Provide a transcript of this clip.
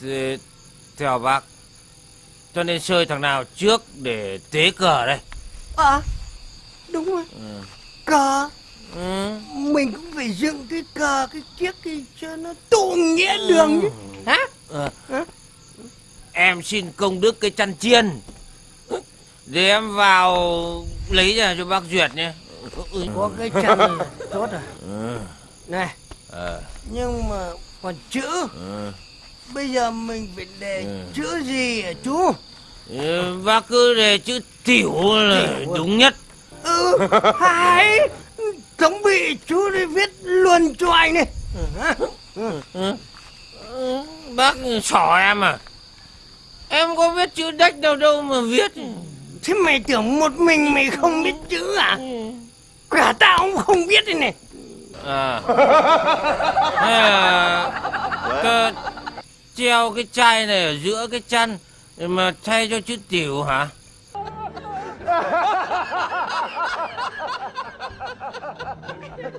Thì, theo bác Cho nên chơi thằng nào trước để tế cờ đây À Đúng rồi Cờ ừ. Mình cũng phải dựng cái cờ Cái chiếc cái cho nó tụ nghĩa đường chứ Hả Ờ. Hả? Em xin công đức cái chăn chiên Để em vào lấy ra cho bác duyệt nhé Ừ. Có cái này tốt rồi Ừ. Này Ờ. Nhưng mà còn chữ Ừ. Bây giờ mình phải để Ừ. chữ gì hả chú? Ừ, Bác cứ để chữ tiểu là Tiểu. đúng nhất. Ừ hay. Tổng bị chú đi viết luôn cho anh này Hả? Ừ. Ừ, Bác xỏ em à? Em có biết chữ đách đâu đâu mà viết. Thế mày tưởng một mình mày không biết chữ à? Cả tao cũng không biết đây này. À. Là cơ Treo cái chai này ở giữa cái chăn Mà thay cho chữ tiểu hả?